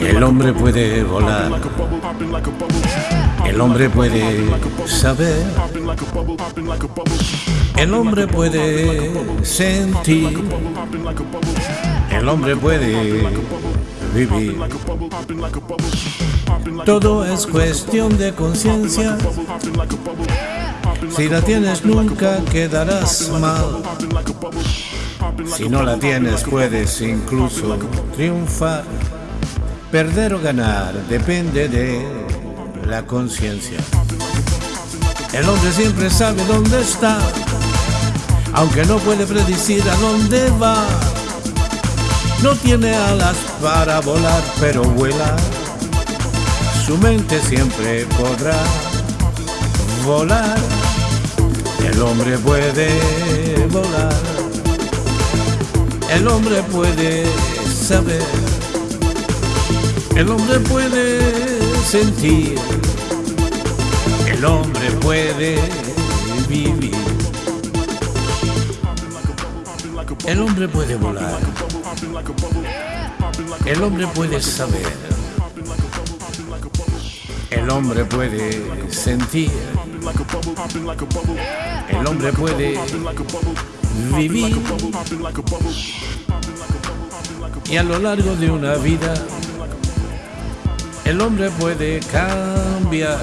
El hombre puede volar. El hombre puede saber. El hombre puede sentir. El hombre puede vivir. Todo es cuestión de conciencia. Si la tienes nunca quedarás mal. Si no la tienes puedes incluso triunfar. Perder o ganar depende de la conciencia. El hombre siempre sabe dónde está, aunque no puede predecir a dónde va. No tiene alas para volar, pero vuela. Su mente siempre podrá volar. El hombre puede volar. El hombre puede saber. El hombre puede sentir. El hombre puede vivir. El hombre puede volar. El hombre puede saber. El hombre puede sentir. El hombre puede vivir. Y a lo largo de una vida, el hombre puede cambiar.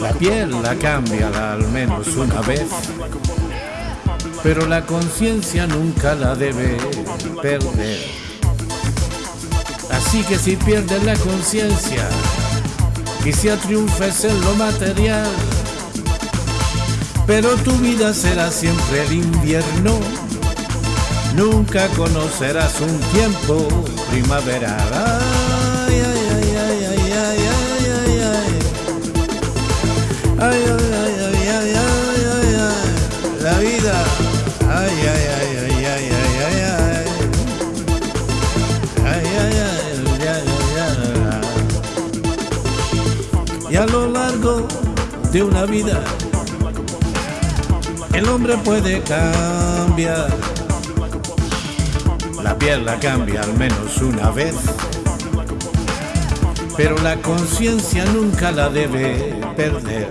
La piel la cambia al menos una vez, pero la conciencia nunca la debe perder. Así que si pierdes la conciencia, quizá triunfes en lo material, pero tu vida será siempre el invierno. Nunca conocerás un tiempo primaveral. Ay, ay, ay, ay, ay, ay, ay, ay, ay. Ay, ay, ay, ay, ay, ay, ay, ay. La vida. Ay, ay, ay, ay, ay, Y a lo largo de una vida, el hombre puede cambiar. La piel la cambia al menos una vez, pero la conciencia nunca la debe perder.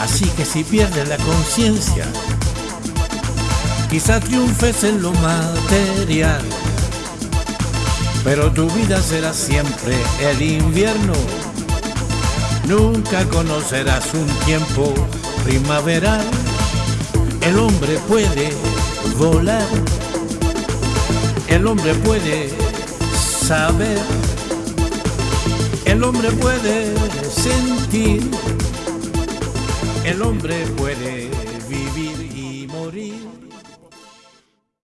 Así que si pierdes la conciencia, quizá triunfes en lo material, pero tu vida será siempre el invierno. Nunca conocerás un tiempo primaveral. El hombre puede volar. El hombre puede saber. El hombre puede sentir. El hombre puede vivir y morir.